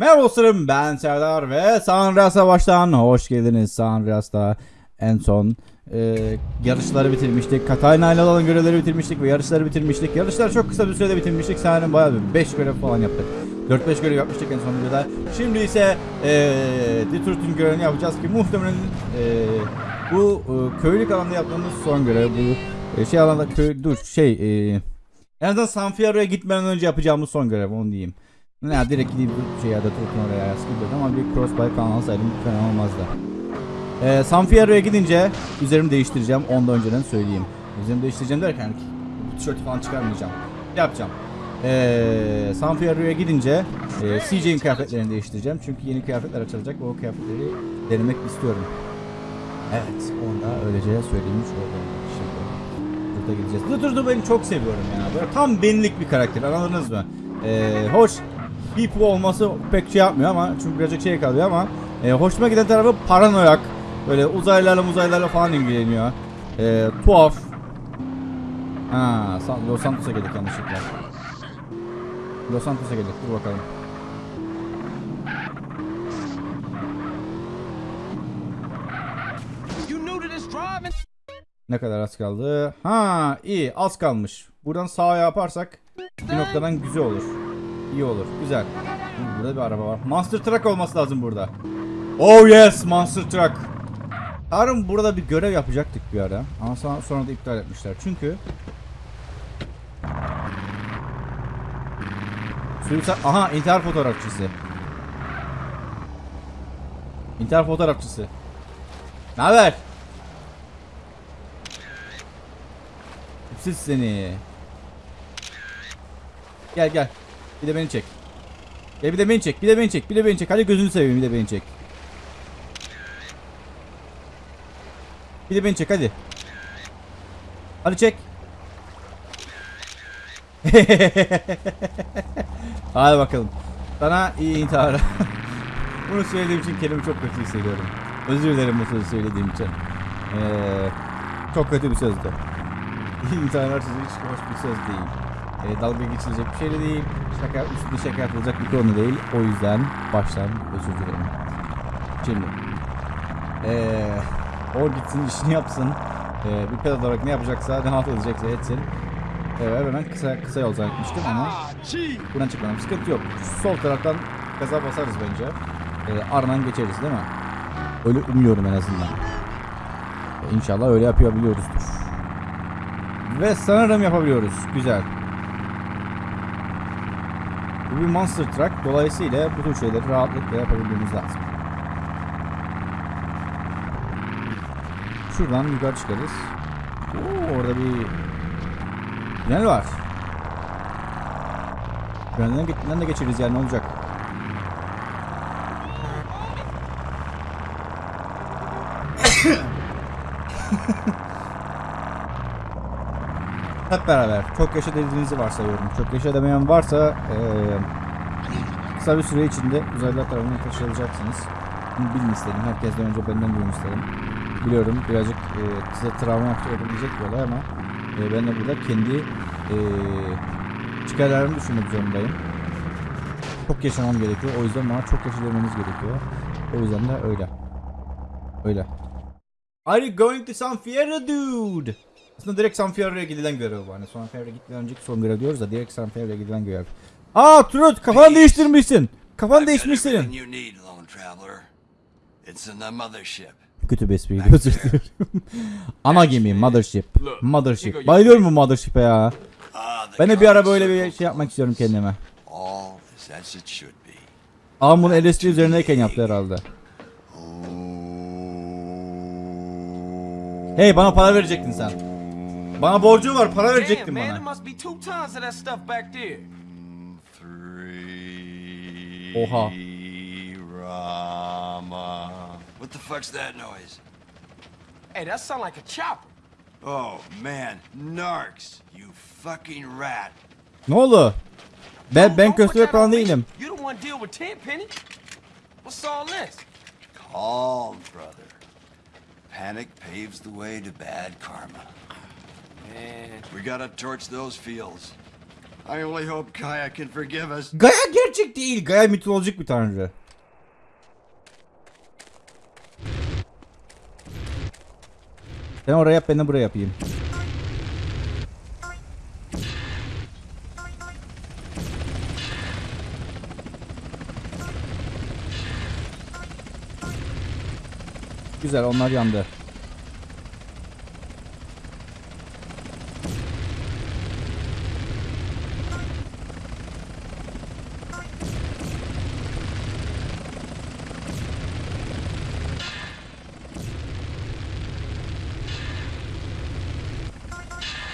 Merhaba dostlarım ben Serdar ve Sanra Savaş'tan hoş geldiniz. Sanras'ta en son e, yarışları bitirmiştik. Katarina ile olan görevleri bitirmiştik ve yarışları bitirmiştik. Yarışları çok kısa bir sürede bitirmiştik. Sanırım bayağı bir 5 görev falan yaptık. 4-5 görev yapmıştık en son videoda. Şimdi ise e, Detroit'in görevini yapacağız ki muhtemelen e, bu e, köylük alanda yaptığımız son görev. Bu e, şey alanda köy dur şey e, en azından San Fierro'ya gitmeden önce yapacağımız son görev onu diyeyim. Ne direkt gideyim bir şey ya da tutun oraya ya sıkıntı yok ama bir crossbike falan alsaydım fena olmazdı. Ee, San Fierro'ya gidince üzerimi değiştireceğim ondan önceden söyleyeyim. Üzerimi değiştireceğim derken bu tişörtü falan çıkarmayacağım. Yapacağım. Ee, San Fierro'ya gidince e, CJ'in kıyafetlerini değiştireceğim. Çünkü yeni kıyafetler açılacak o kıyafetleri denemek istiyorum. Evet onu da öylece söylemiş. Şimdi burada gideceğiz. Dur beni çok seviyorum ya. Böyle tam benlik bir karakter anladınız mı? Ee, hoş People olması pek şey yapmıyor ama çünkü birazcık şey kalıyor ama e, hoşuma giden tarafı paranoyak. Böyle uzaylılarla uzaylılarla falan ilgileniyor. E, tuhaf. Ha, Los Santos'a geldik yanlışlıkla. Los Santos'a geldik. Dur bakalım. Ne kadar az kaldı? Ha, iyi. Az kalmış. Buradan sağa yaparsak bir noktadan güzel olur. İyi olur. Güzel. Burada bir araba var. Monster Truck olması lazım burada. Oh yes, Monster Truck. Harun burada bir görev yapacaktık bir ara. Ama sonra, sonra da iptal etmişler. Çünkü Suicide... Aha intihar fotoğrafçısı. İntihar fotoğrafçısı. Ne haber? Siz seni. Gel gel. Bir de beni çek. Gel bir de beni çek. Bir de beni çek. Bir de beni çek. Hadi gözünü seveyim bir de beni çek. Bir de beni çek hadi. Hadi çek. hadi bakalım. Sana iyi intihar. Bunu söylediğim için kendimi çok kötü hissediyorum. Özür dilerim bu sözü söylediğim için. Ee, çok kötü bir sözdü. İnternet sözü hiç hoş bir söz değil. E, dalga geçilecek bir şey de değil. Şaka, üstünde şaka yapılacak bir konu değil. O yüzden baştan özür dilerim. Şimdi. Eee o gitsin işini yapsın. Eee bir pedal olarak ne yapacaksa, ne halt edecekse etsin. Evet hemen kısa kısa yol zannetmiştim ama buradan çıkmadım. Sıkıntı yok. Sol taraftan gaza basarız bence. Eee ardından geçeriz değil mi? Öyle umuyorum en azından. E, İnşallah öyle yapabiliyoruzdur. Ve sanırım yapabiliyoruz. Güzel. Bir monster truck. Dolayısıyla bu tür şeyleri rahatlıkla yapabilmemiz lazım. Şuradan yukarı çıkarız. Oo, orada bir tünel var. Tünelden, ge- de geçeriz yani ne olacak? Hep beraber. Çok yaşa dediğinizi varsayıyorum. Çok yaşa demeyen varsa eee kısa bir süre içinde uzaylılar tarafından taşıyacaksınız. Bunu bilin istedim. Herkesten önce benden duyun istedim. Biliyorum birazcık eee size travma yapabilecek bir olay ama eee, ben de burada kendi eee çıkarlarımı düşünmek zorundayım. Çok yaşamam gerekiyor. O yüzden bana çok yaşa demeniz gerekiyor. O yüzden de öyle. Öyle. Are you going to San Fierro dude? Aslında direkt San Fierro'ya gidilen görev bu. Hani San Fierro'ya gitmeden önceki son görev diyoruz da direkt San Fierro'ya gidilen görev. Aa Trut kafanı değiştirmişsin. Kafan değişmiş senin. Kötü bir espriydi özür dilerim. Ana gemi Mothership. Mothership. Bayılıyorum bu Mothership'e ya. Ah, Ben de bir ara böyle bir şey yapmak istiyorum kendime. Ama bunu LSD üzerindeyken yaptı herhalde. Hey bana para verecektin sen. Bana borcu var para Damn, verecektin man, there bana. must be two tons of that stuff back there. Three. Oha. Rama. What the fuck's that noise? Hey, that sound like a chopper. Oh man, narcs! You fucking rat! Ne oldu? Ben Don't- ben don't köstebek falan değilim. You the one deal with Tenpenny? What's all this? Calm, brother. Panic paves the way to bad karma. Man, We gotta torch those fields. I only hope Kaya can forgive us. Gaia gerçek değil. Gaia mitolojik bir tanrı. Sen oraya yap ben de buraya yapayım. Güzel onlar yandı.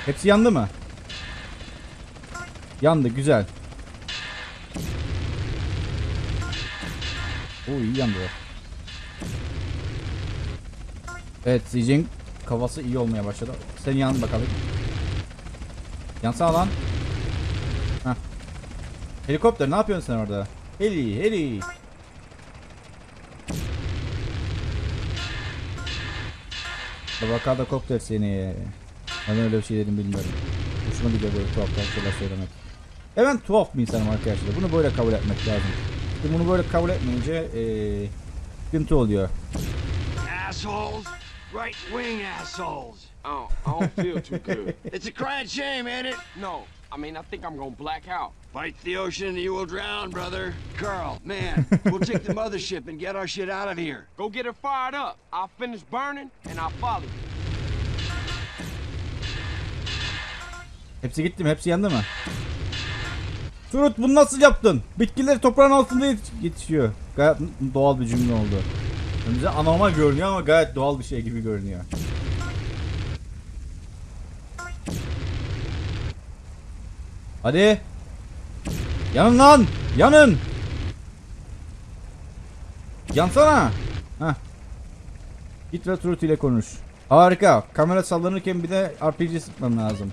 Hepsi yandı mı? Yandı güzel. Oo iyi yandı. Evet Zijin kafası iyi olmaya başladı. Sen yan bakalım. Yansana lan. Heh. Helikopter ne yapıyorsun sen orada? Heli heli. Avokado kopter seni. Ben öyle bir şey dedim bilmiyorum. Hoşuma gidiyor böyle tuhaf tuhaf şeyler söylemek. E ben tuhaf bir insanım arkadaşlar. Bunu böyle kabul etmek lazım. Şimdi bunu böyle kabul etmeyince eee sıkıntı oluyor. Assholes. Right wing assholes. I don't, I don't feel too good. It's a crying shame, ain't it? No, I mean, I think I'm gonna black out. Fight the ocean and you will drown, brother. Carl, man, we'll take the mothership and get our shit out of here. Go get her fired up. I'll finish burning and I'll follow you. Hepsi gitti mi? Hepsi yandı mı? Turut bunu nasıl yaptın? Bitkiler toprağın altında yet- yetişiyor. Gayet doğal bir cümle oldu. Bize anormal görünüyor ama gayet doğal bir şey gibi görünüyor. Hadi. Yanın lan. Yanın. Yansana. Heh. Git ve Turut ile konuş. Harika. Kamera sallanırken bir de RPG sıkmam lazım.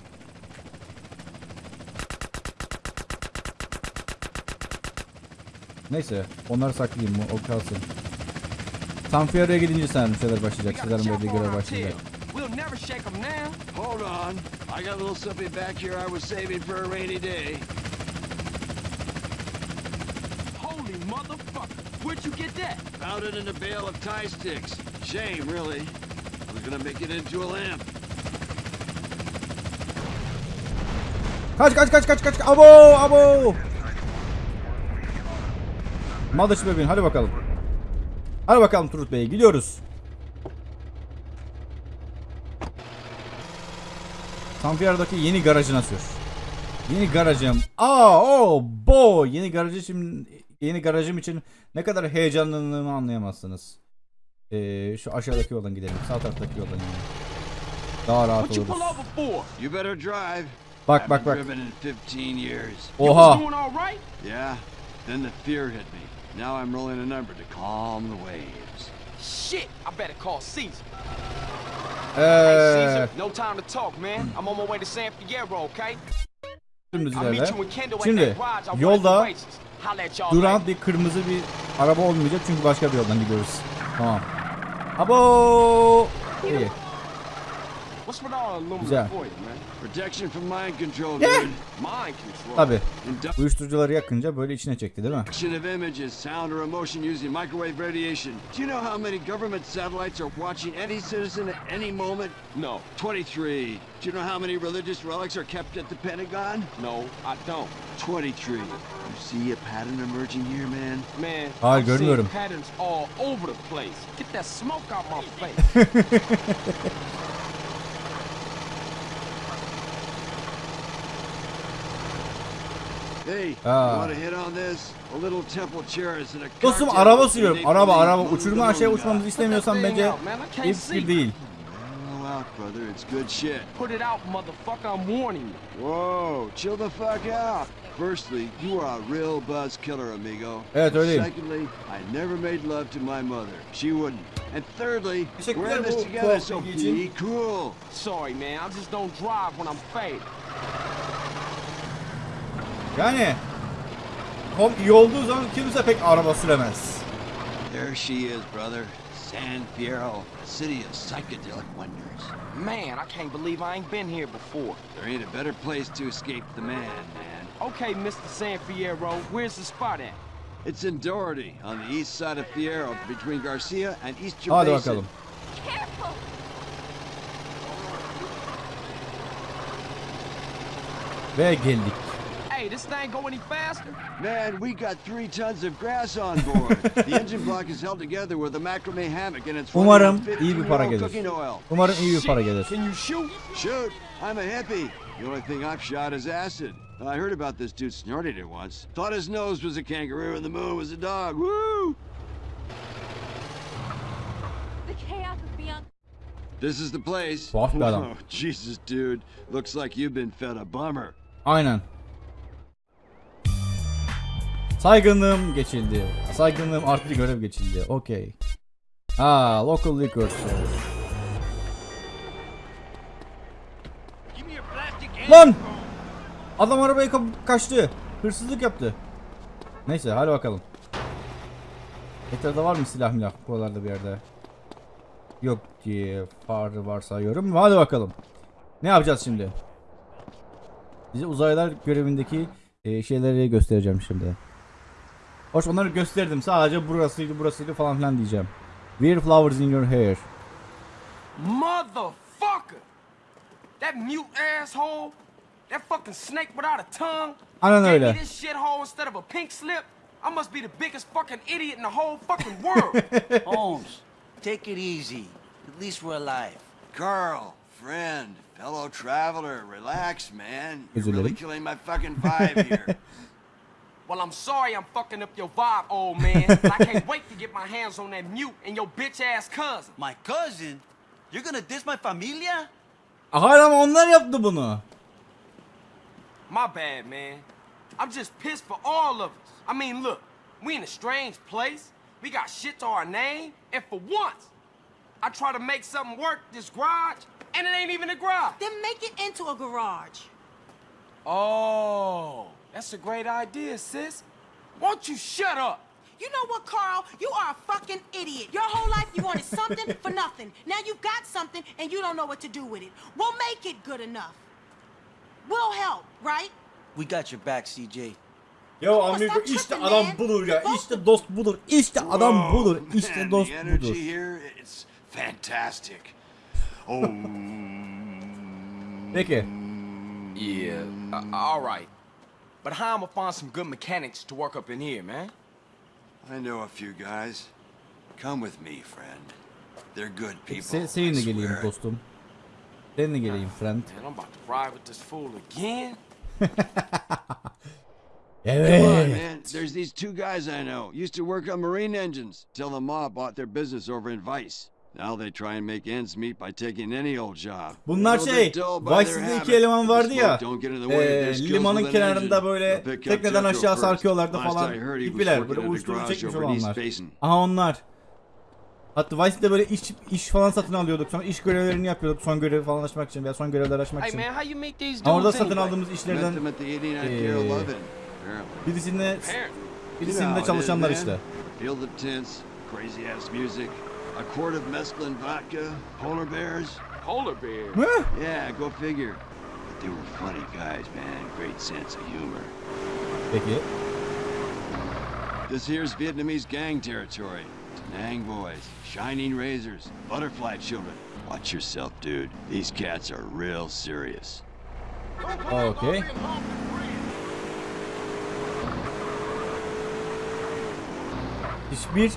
Neyse onları saklayayım o kalsın. Sanfiora'ya gidince sanırım şeyler başlayacak. Sizlerin verdiği görev başlayacak. We'll never shake them now. Hold on. I got a little something back here I was saving for a rainy day. Holy motherfucker. Where'd you get that? Found it in a bale of tie sticks. Shame, really. I was gonna make it into a lamp. Kaç kaç kaç kaç kaç. Abo abo. Mother's bebeğin hadi bakalım. Hadi bakalım Turut Bey gidiyoruz. Sanfiora'daki yeni garajına sür. Yeni garajım. Aa, o, bo. Yeni garajı için yeni garajım için ne kadar heyecanlandığımı anlayamazsınız. Ee, şu aşağıdaki yoldan gidelim. Sağ taraftaki yoldan gidelim. Daha rahat oluruz. Bak bak bak. driven in 15 years. You was Oha. Now I'm rolling a number to calm the waves. Shit, I better call Caesar. Hey, Eee, Caesar, no time to talk, man. I'm on my way to San Fierro, okay? dümdüz I'll meet ilerle. you in Kendall at Şimdi that garage. I'll yolda duran bir kırmızı bir araba olmayacak çünkü başka bir yoldan gidiyoruz. Tamam. Abo! İyi. What's with all the aluminum Güzel. foil, man? Protection from mind control, Yeah. dude. Mind control. Tabi. Induction Uyuşturucuları yakınca böyle içine çekti değil mi? of images, sound, or emotion using microwave radiation. Do you know how many government satellites are watching any citizen at any moment? No, 23. Do you know how many religious relics are kept at the Pentagon? no, I don't. 23. You see a pattern emerging here, man? Man, Hayır, I'm seeing görmüyorum. patterns all over the place. Get that smoke out my face. Hey, Ah. you want to hit on this? A little temple chairs and Ah. a Dostum araba sürüyorum. Araba araba. Lulu Uçuruma aşağıya uçmamızı istemiyorsan bence out, man. I can't iyi see. fikir değil. Out, brother. It's good shit. Put it out, motherfucker. I'm warning you. Whoa, chill the fuck out. Firstly, you are a real buzz killer, amigo. Evet, öyleyim. Secondly, I never made love to my mother. She wouldn't. And thirdly, we're in this together, so be cool. Sorry, man. I just don't drive when I'm faded. Yani Hop iyi olduğu zaman kimse pek araba süremez. There she is, brother. San Fierro, city of psychedelic wonders. Man, I can't believe I ain't been here before. There ain't a better place to escape the man, man. Okay, Mr. San Fierro, where's the spot at? It's in Doherty, on the east side of Fierro, between Garcia and East Hadi bakalım. Careful! Ve geldik. Hey, this thing go any faster? Man, we got three tons of grass on board. the engine block is held together with a macrame hammock and it's running Umarım on iyi bir para gelir. oil. Umarım iyi bir para gelir. Can you shoot? Shoot, I'm a hippie. The only thing I've shot is acid. I heard about this dude snorting it once. Thought his nose was a kangaroo and the moon was a dog. Woo! The chaos is beyond. This is the place. Tuhaf bir adam. Jesus, dude. Looks like you've been fed a bummer. Aynen. Saygınlığım geçildi. Saygınlığım arttı görev geçildi. Okey. Aa, local liquor. Lan! Adam arabayı kapıp kaçtı. Hırsızlık yaptı. Neyse hadi bakalım. Etrafta var mı silah milah buralarda bir yerde? Yok diye farı varsayıyorum. Hadi bakalım. Ne yapacağız şimdi? Bize uzaylılar görevindeki e, şeyleri göstereceğim şimdi. Hoş onları gösterdim. Sadece burasıydı burasıydı falan filan diyeceğim. Wear flowers in your hair. Motherfucker! That mute asshole! That fucking snake without a tongue! Aynen gave öyle. me this shithole instead of a pink slip! I must be the biggest fucking idiot in the whole fucking world! Holmes, take it easy. At least we're alive. Carl, friend, fellow traveler, relax, man. You're really killing my fucking vibe here. well, I'm sorry I'm fucking up your vibe, old man. I can't wait to get my hands on that mute and your bitch ass cousin. My cousin? You're gonna diss my familia? Hayır ama onlar yaptı bunu. My bad, man. I'm just pissed for all of us. I mean, look, we in a strange place. We got shit to our name, and for once, I try to make something work this garage, and it ain't even a garage. Then make it into a garage. Oh, that's a great idea, sis. Won't you shut up? You know what, Carl? You are a fucking idiot. Your whole life you wanted something for nothing. Now you've got something and you don't know what to do with it. We'll make it good enough. We'll help, right? We got your back, CJ. Ya Ama amigo sen işte tripping, adam man. budur ya. Bak- İşte dost budur. İşte adam Whoa, budur. İşte man, dost the energy budur. here, it's fantastic. Oh. Peki. Yeah, uh, all right. But how am I to find some good mechanics to work up in here, man? I know a few guys. Come with me, friend. They're good people. Se seninle I geleyim swear. dostum. Seninle geleyim ah, friend. Man, I'm about to ride with this fool again. Come on, man. There's these two guys I know. Used to work on marine engines till the mob bought their business over in Vice. Now they try and make ends meet by taking any old job. Bunlar şey, bit dull by Vice their City'de habit. iki eleman vardı ya. skills limanın kenarında böyle tekneden aşağı sarkıyorlardı falan. I heard, he was Tipiler working böyle uyuşturucu çekmiş olanlar. Aha onlar. Hatta Vice'de böyle iş iş falan satın alıyorduk. Sonra iş görevlerini yapıyorduk. Son görevi falan açmak için veya son görevler açmak için. Ama orada satın aldığımız işlerden them at the 89 Ee, birisinde birisinde çalışanlar işte. Field of tents, crazy ass music, a quart of mescaline vodka, polar bears. Polar bears? Yeah, go figure. But they were funny guys, man. Great sense of humor. Peki. This here's Vietnamese gang territory. Nang boys, shining razors, butterfly children. Watch yourself, dude. These cats are real serious. Okey. Hiçbir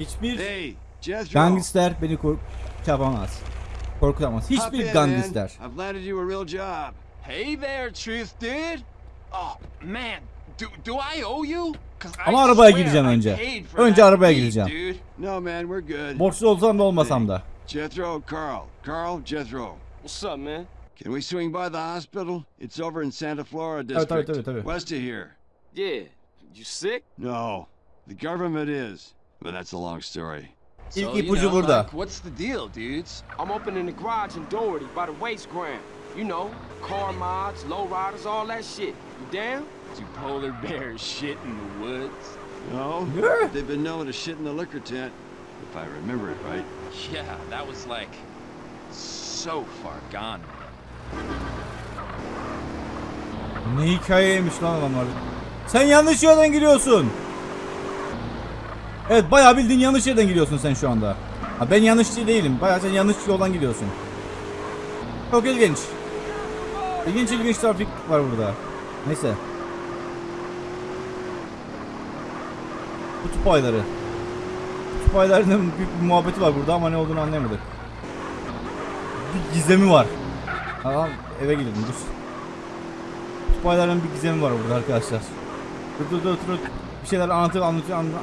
Hiçbir Hey, Jethro. gangster beni kork yapamaz. Korkutamaz. hop Hiçbir in, gangster. I've landed you a real job. Hey there, Truth Dude. Oh man, do do I owe you? 'Cause I Ama arabaya swear gireceğim I önce. paid for Önce that arabaya beat, gireceğim. Dude. No, man, we're good. Borçlu olsam da olmasam da. Jethro, Carl. Carl, Jethro. What's up, man? Can we swing by the hospital? It's over in Santa Flora tabii, district, tabii, tabii. west of here. Yeah. You sick? No, the government is, but that's a long story. So, İlk you ipucu know, burada. like, what's the deal, dudes? I'm opening the garage in Doherty by the waste ground. You know, car mods, low riders, all that shit. You down? Do polar bears shit in the woods? No, Yeah. they've been known to shit in the liquor tent, if I remember it right. Yeah, that was like so far gone. Ne hikayeymiş lan adamlar. Sen yanlış yerden giriyorsun. Evet bayağı bildiğin yanlış yerden gidiyorsun sen şu anda. Ha, ben yanlış değilim. Bayağı sen yanlış yoldan gidiyorsun. Çok ilginç. İlginç ilginç trafik var burada. Neyse. Kutup ayları. Kutup aylarının büyük bir muhabbeti var burada ama ne olduğunu anlayamadık. Bir gizemi var. Aa, eve gidelim dur. Kutup aylarının bir gizemi var burada arkadaşlar. Dur dur dur dur. Bir şeyler anlatıyor anlatıyor anlatıyor.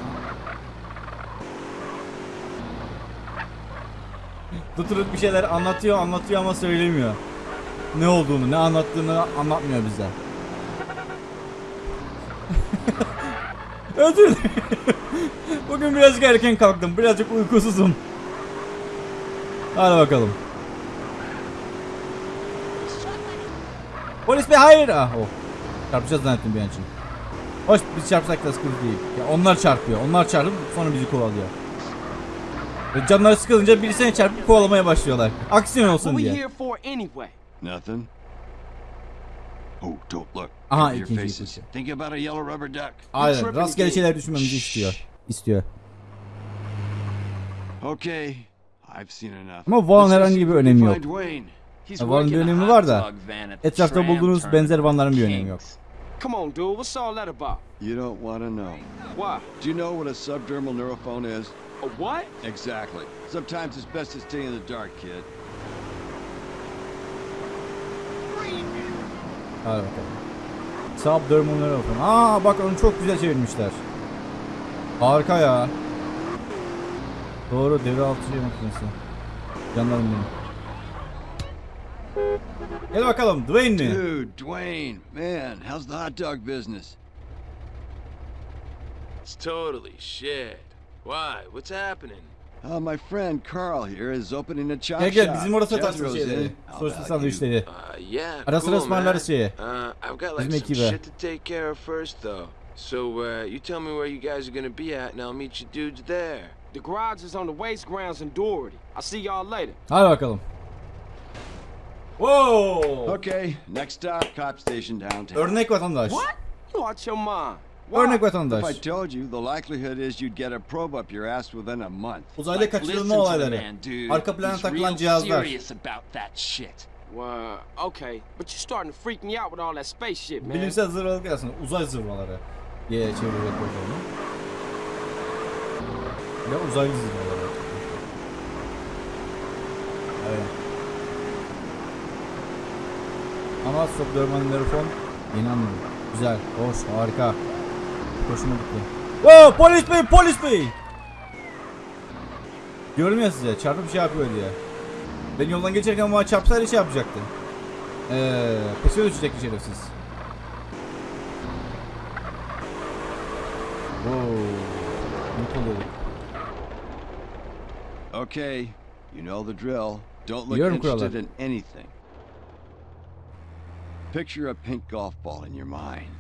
Dur bir şeyler anlatıyor anlatıyor ama söylemiyor. Ne olduğunu ne anlattığını anlatmıyor bize. Özür. Bugün birazcık erken kalktım. Birazcık uykusuzum. Hadi bakalım. Polis bey hayır. Ah oh. Çarpacağız zannettim bir an için. Hoş biz çarpsak da sıkıntı değil. Ya onlar çarpıyor. Onlar çarpıp sonra bizi kovalıyor. Ve canları sıkılınca birisine çarpıp kovalamaya başlıyorlar. Aksiyon olsun diye. Nothing? Oh, don't look. Aha, ikinci faces. ipucu. Think about a yellow rubber duck. Aynen. Rastgele şeyler düşünmemizi istiyor. İstiyor. Okay, I've seen enough. Ama see herhangi bir önemi yok. Vaughan'ın bir önemi var da van etrafta bulduğunuz benzer vanların bir önemi yok. Come on, dude. What's all that about? You don't want to know. Why? Do you know what a subdermal neurophone is? A what? Exactly. Sometimes it's best to stay in the dark, kid. Hadi bakalım. Subdermal neuron. Aa bak onu çok güzel çevirmişler. Harika ya. Doğru devre altı şey makinesi. Canlarım benim. Gel bakalım Dwayne mi? Dude, Dwayne, man, how's the hot dog business? It's totally shit. Why? What's happening? Uh, my friend Carl here is opening a chop Gel gel shop. bizim orada satarsın Jethro's şeyleri. in. How Sosisli about sandviçleri. Uh, yeah. Ara sıra cool, ısmarlarız man. şeyi. Uh, I've got like some shit to take care of first, though. So, uh, you tell me where you guys are gonna be at, and I'll meet you dudes there. The garage is on the waste grounds in Doherty. I'll see y'all later. Hadi bakalım. Wow. you? Okay, next stop, cop station downtown. Örnek vatandaş. What? You out your mind? Örnek If I vatandaş. told you, the likelihood is you'd get a probe up your ass within a month. Uzayda kaçırılma olayları. Arka plana takılan cihazlar. about that shit. Well, okay. But you're starting to freak me out with all that space shit, man. Bilimsel zırvalık aslında uzay zırvaları diye çeviriyor programı. Ya uzaylı zırvaları. Evet. Ama subdermal nerfon yeni anladım. Güzel, hoş, harika. Hoşuma gitti. Oo, polis bey, polis bey. Diyorum ya size, çarpıp şey yapıyor diye. Ben yoldan geçerken bana çarpsaydı şey yapacaktı. Eee, peşine düşecekti şerefsiz. Wow. Okay, you know the drill. Don't look Biliyorum interested kuralı. in anything. Picture a pink golf ball in your mind.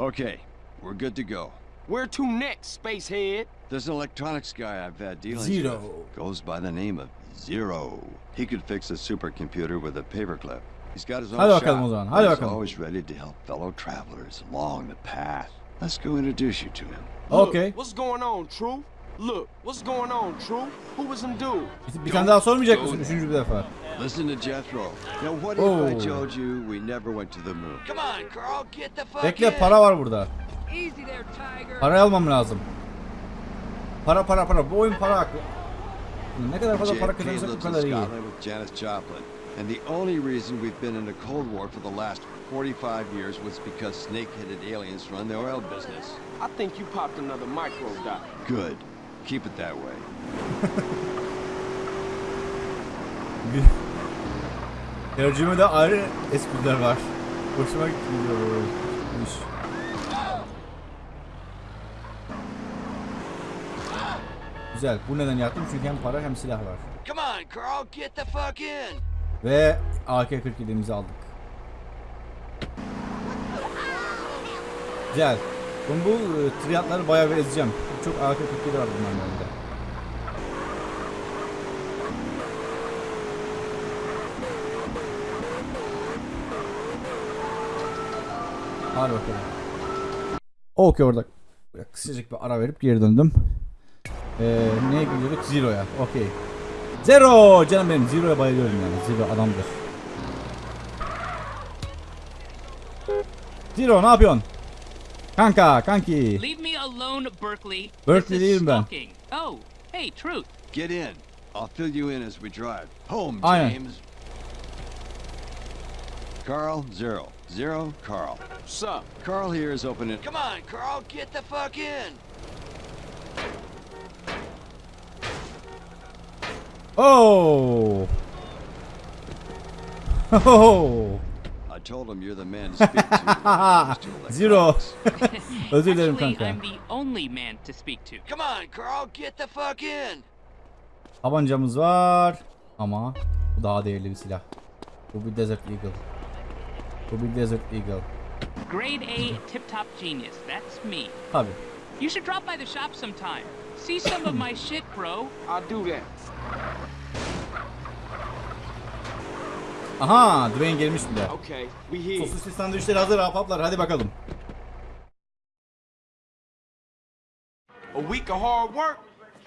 Okay, we're good to go. Where to next, spacehead? There's an electronics guy I've had dealings Zero. with. Goes by the name of Zero. He could fix a supercomputer with a paperclip. He's got his own Hadi shop. bakalım o zaman, hadi He's bakalım. always ready to help fellow travelers along the path. Let's go introduce you to him. Look, Okay. What's going on, Truth? Look, what's going on, Truth? Who was them dude? Bir, bir tane daha sormayacak mısın üçüncü bir defa? Listen to Jethro. Now, what Oh. if I told you we never went to the moon? Come on, Carl, get the fuck Bekle in. para var burada. Easy there, Tiger. Parayı almam lazım. Para para para. Bu oyun para hakkı. Ne kadar fazla para kazanırsak in kadar iyi. Scotland with Janis Joplin. And the only reason we've been in a Cold War for the last 45 years was because snake-headed aliens run the oil business. I think you popped another micro dot. Good. Keep it that way. Tercümede ayrı espriler var. Hoşuma gidiyor böyle. iş. Güzel. Bu neden yaptım? Çünkü hem para hem silah var. Come on, Carl, get the fuck in. Ve AK-47'mizi aldık. Güzel. Ben bu e, triyatları bayağı bir ezeceğim çok arka fikir var bunların önünde. Hadi bakalım. Okey orada kısacık bir ara verip geri döndüm. Ee, neye gidiyorduk? Zero'ya. Okey. Zero! Canım benim Zero'ya bayılıyorum yani. Zero adamdır. Zero ne yapıyorsun? Kanka, kanki. Leave me alone, Berkeley. Berkeley This is değilim ben. stalking. Oh, hey, Truth. Get in. I'll fill you in as we drive. Home, oh, Aynen. James. Carl, Zero. Zero, Carl. What's up? Carl here is opening. Come on, Carl, get the fuck in. Oh! Oh! Zero. Özür dilerim kanka. I'm the only man to speak to. Come on, Carl, get the fuck in. Tabancamız var ama bu daha değerli bir silah. Bu bir Desert Eagle. Bu bir Desert Eagle. Grade A, tip-top genius. That's me. Tabi. You should drop by the shop sometime. See some of my shit, bro. I'll do that. Aha, Dwayne gelmiş bile. Okay, we here. Sosisli sandviçleri hazır ahbaplar hadi bakalım. A week of hard work,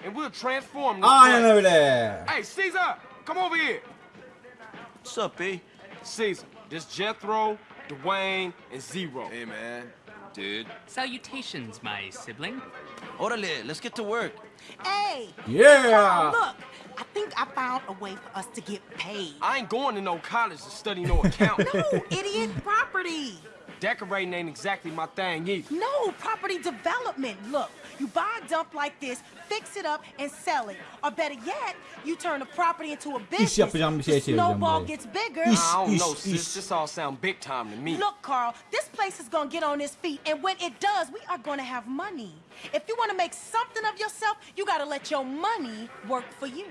and we'll transform this Aynen öyle. Hey, Caesar, come over here. What's up, B? Caesar, this Jethro, Dwayne, and Zero. Hey, man. Dude. Salutations, my sibling. Orale, let's get to work. Hey! Yeah. Look, I think I found a way for us to get paid. I ain't going to no college to study no accounting. No, idiot, property. Decorating ain't exactly my thing either. No, property development. Look, you buy a dump like this, fix it up, and sell it. Or better yet, you turn the property into a business. yapacağım bir şey the çevireceğim snowball burayı. gets bigger. İş. I don't know, iş. sis. This all sound big time to me. Look, Carl, this place is gonna get on its feet, and when it does, we are gonna have money. If you wanna make something of yourself, you gotta let your money work for you.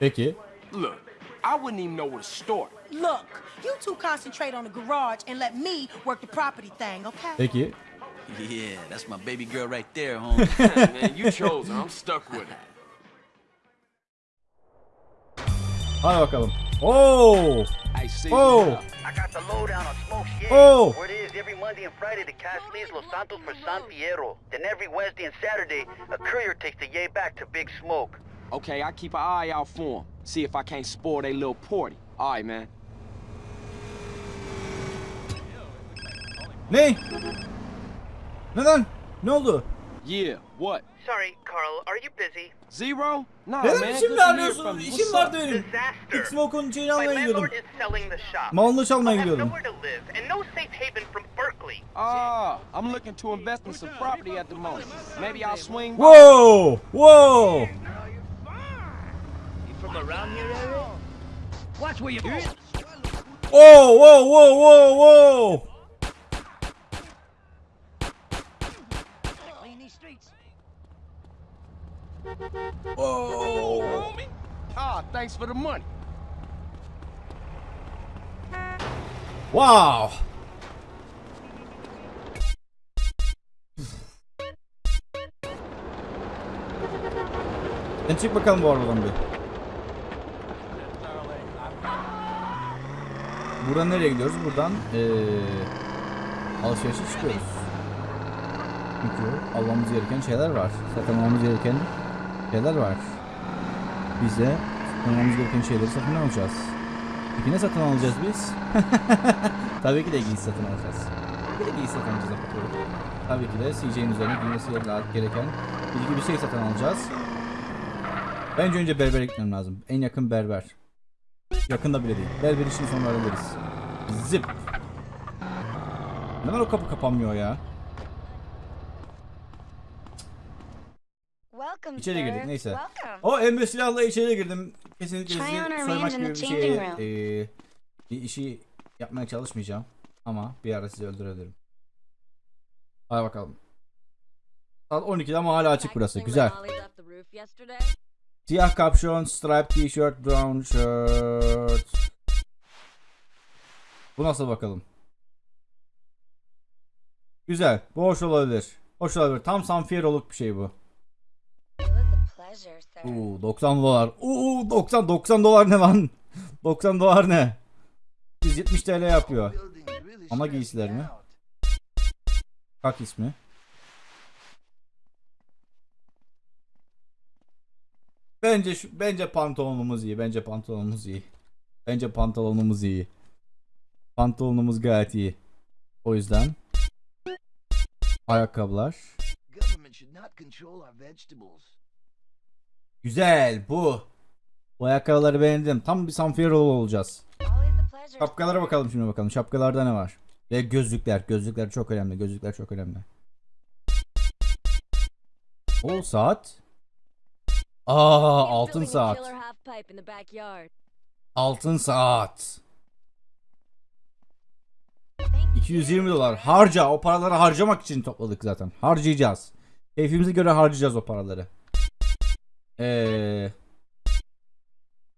Peki. Look, I wouldn't even know where to start. Look, you two concentrate on the garage and let me work the property thing, okay? Peki. Yeah, that's my baby girl right there, homie. Man, you chose her. I'm stuck with it. Hadi bakalım. Oo. I see. Oh. I got the lowdown on Smoke Shade. Oh. Where it is every Monday and Friday the cash leaves Los Santos for San Fierro. Then every Wednesday and Saturday, a courier takes the yay back to Big Smoke. Okay, I keep an eye out for him. See if I can't spoil their little party. All right, man. Ne? Neden? Ne oldu? Yeah, what? Sorry, Carl, are you busy? Zero? Nah, Neden man. şimdi good arıyorsun? İşim What's vardı up? benim. Disaster. X Smoke'un şeyini almaya gidiyordum. landlord is selling the shop. Malını çalmaya I'll have gidiyordum. nowhere to no from Berkeley. Ah, I'm looking to invest in some property at the moment. Maybe I'll swing. Whoa! Whoa! From around here area? Watch where you Oh, whoa, whoa, whoa, whoa! Clean these streets. Whoa! Ah, thanks for the money. Wow! Sen çık bakalım bu arabadan bir. Buradan nereye gidiyoruz? Buradan eee alışverişe çıkıyoruz. Çünkü almamız gereken şeyler var. Satın almamız gereken şeyler var. Bize almamız gereken şeyleri satın alacağız. Peki ne satın alacağız biz? Tabii ki de giysi satın alacağız. Tabii ki de giysi satın alacağız. Tabii ki de CJ'nin üzerine giymesi gereken bilgi bir şey satın alacağız. Bence önce berbere gitmem lazım. En yakın berber. Yakında bile değil. Berber işini sonra hallederiz. Zip. Neden o kapı kapanmıyor ya? İçeri girdik neyse. O emre silahla içeri girdim. Kesinlikle sizi soymak gibi bir room. eee, bir işi yapmaya çalışmayacağım. Ama bir ara sizi öldürebilirim. Hadi bakalım. Saat 12'de ama hala açık burası. Güzel. Siyah kapşon, stripe t-shirt, brown shirt. Bu nasıl bakalım? Güzel. Bu hoş olabilir. Hoş olabilir. Tam Sanfieroluk bir şey bu. Uuu 90 dolar. Uuu 90 90 dolar ne lan? 90 dolar ne? 170 TL yapıyor. Ama giysiler mi? Kak ismi. Bence şu, bence pantolonumuz iyi. Bence pantolonumuz iyi. Bence pantolonumuz iyi. Pantolonumuz gayet iyi. O yüzden ayakkabılar. Güzel bu. Bu ayakkabıları beğendim. Tam bir Sanfierolo olacağız. Şapkalara bakalım şimdi bakalım. Şapkalarda ne var? Ve gözlükler. Gözlükler çok önemli. Gözlükler çok önemli. O saat. Aa altın saat. Altın saat. 220 dolar. Harca. O paraları harcamak için topladık zaten. Harcayacağız. Keyfimize göre harcayacağız o paraları. Eee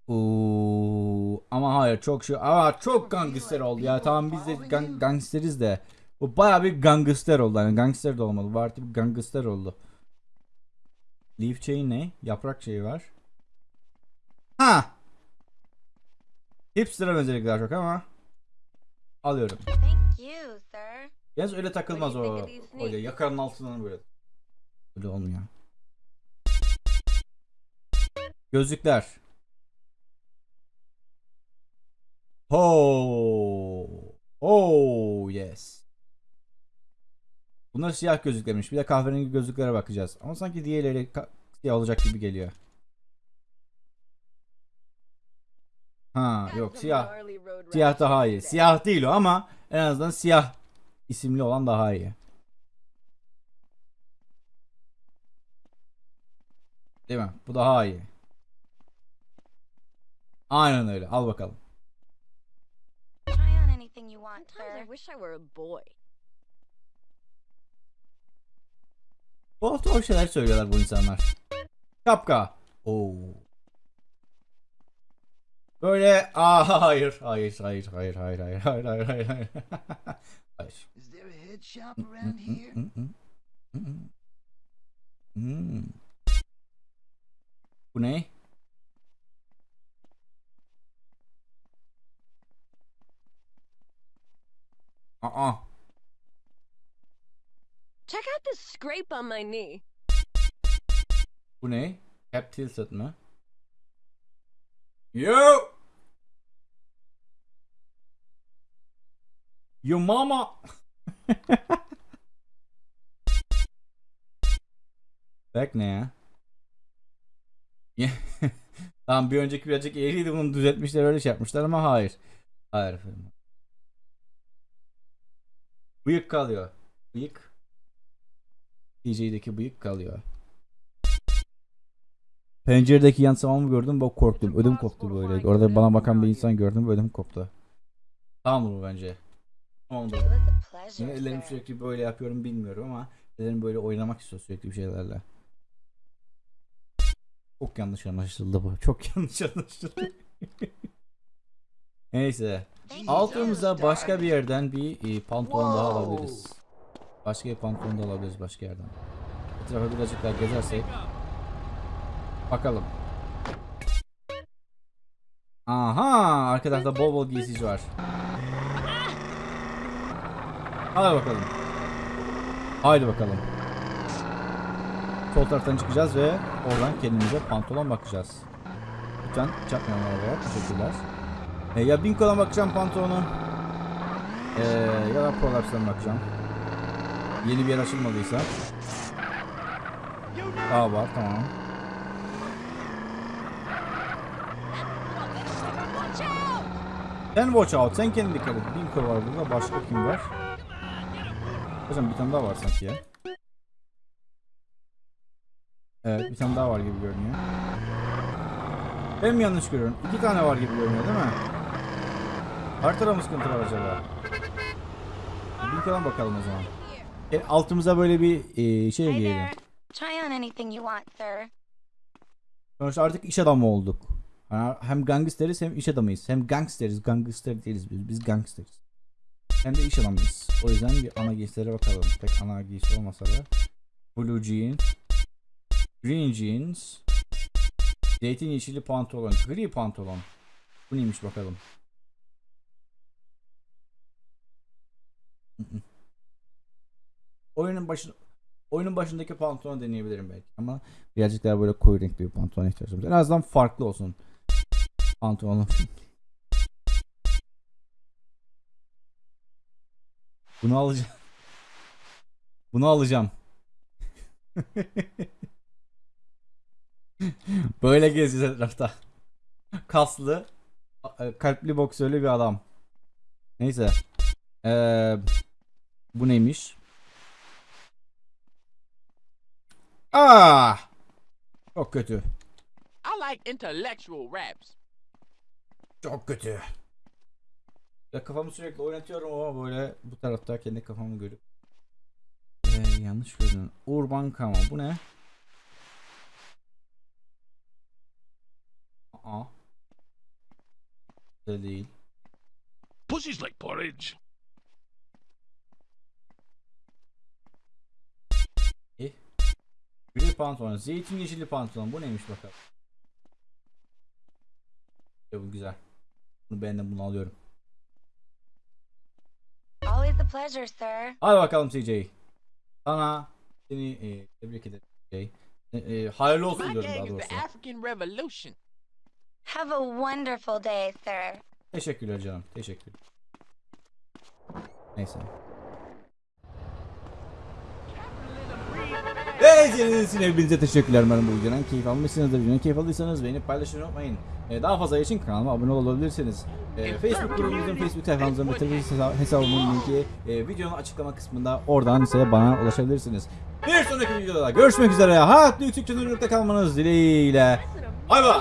Oo, ama hayır çok şey ama çok gangster oldu ya tamam biz de gang, gangsteriz de bu baya bir gangster oldu yani gangster de olmadı bu artık gangster oldu Leaf chain ne? Yaprak şeyi var Ha Hipster'a benzedik daha çok ama Alıyorum Thank you, sir. Yalnız öyle takılmaz o öyle yakanın altından böyle Öyle olmuyor Gözlükler Oh. Oh yes. Bunlar siyah gözlüklermiş. Bir de kahverengi gözlüklere bakacağız. Ama sanki diğerleri siyah olacak gibi geliyor. Ha yok siyah. Siyah daha iyi. Siyah değil o ama en azından siyah isimli olan daha iyi. Değil mi? Bu daha iyi. Aynen öyle. Al bakalım. Try on anything you want, sir. I wish I were a boy. Tuhaf tuhaf şeyler söylüyorlar bu insanlar. Şapka. Oo. Böyle aa hayır hayır hayır hayır hayır hayır hayır hayır hayır hayır. hayır. Is there a head shop around here? Hmm. Bu ne? Aa. Check out this scrape on my knee. Bu ne? Cap tilted mı? Yo! Yo mama! Back ne? Ya- tamam bir önceki birazcık eğriydi bunu düzeltmişler öyle şey yapmışlar ama hayır. Hayır efendim. Bıyık kalıyor. Bıyık. DJ'deki bıyık kalıyor. Penceredeki yansımamı gördüm bak korktum. Ödüm koptu böyle. Orada bana bakan bir insan gördüm ödüm koptu. Tamam bu bence. Tamamdır. Sir. sürekli böyle yapıyorum bilmiyorum ama ellerim böyle oynamak istiyor sürekli bir şeylerle. Çok yanlış anlaşıldı bu. Çok yanlış anlaşıldı. Neyse. Altımıza başka bir yerden bir e, pantolon daha alabiliriz. Başka bir pantolon da alabiliriz başka yerden. Etrafa birazcık daha gezersek. Bakalım. Aha, arka tarafta bol bol giysici var. Hadi bakalım. Haydi bakalım. Sol taraftan çıkacağız ve oradan kendimize pantolon bakacağız. Lütfen çakmayalım arabaya. Teşekkürler. E, ya Binko'dan bakacağım pantolonu. E, ya da Prolapse'dan bakacağım. Yeni bir yer açılmadıysa. Daha var tamam. Sen watch out. Sen kendin dikkat et. Binko var burada. Başka kim var? Hocam bir tane daha var sanki ya. Evet bir tane daha var gibi görünüyor. Ben mi yanlış görüyorum? İki tane var gibi görünüyor değil mi? Haritada mı sıkıntı var acaba? Bir kalan bakalım o zaman. E, altımıza böyle bir e, şey giyelim. there. Try on anything you want, sir. Sonuçta artık iş adamı olduk. Ha, Hem gangsteriz hem iş adamıyız. Hem gangsteriz. Gangster değiliz biz. Biz gangsteriz. Hem de iş adamıyız. O yüzden bir ana giysilere bakalım. Pek ana giysi olmasa da. Blue jean. Green jeans. Zeytin yeşili pantolon. Gri pantolon. Bu neymiş bakalım. Oyunun başı oyunun başındaki pantolonu deneyebilirim belki ama birazcık daha böyle koyu renkli bir pantolona ihtiyacım var. En azından farklı olsun pantolonum. Bunu alacağım. Bunu alacağım. Böyle gezeceğiz etrafta. Kaslı, e, kalpli boksörlü bir adam. Neyse. Ee, bu neymiş? Ah! Çok kötü. I like intellectual raps. Çok kötü. Ya kafamı sürekli oynatıyorum ama böyle bu tarafta kendi kafamı görüp ee, yanlış gördüm. Urban Kama. Bu ne? Aa. Güzel değil. Pussy's like porridge. Gri pantolon. Zeytin yeşili pantolon. Bu neymiş bakalım. Ya bu güzel. Bunu beğendim bunu alıyorum. Always a pleasure, sir. Hadi bakalım CJ. Sana seni e, tebrik ederim CJ. E, e, hayırlı olsun My diyorum daha doğrusu. the African Revolution. Have a wonderful day, sir. Teşekkürler canım. Teşekkür. Neyse. Ve izlediğiniz için hepinize teşekkürler. Umarım bu videodan keyif almışsınızdır. Videodan keyif aldıysanız beğenip paylaşmayı unutmayın. Ee, daha fazla için kanalıma abone olabilirsiniz. Ee, Facebook grubumuzun, Facebook sayfamızın ve Twitter hesa- hesabımın linki e, videonun açıklama kısmında oradan ise bana ulaşabilirsiniz. Bir sonraki videoda görüşmek üzere. Hayatlı yüksek çözünürlükte kalmanız dileğiyle. Bay bay.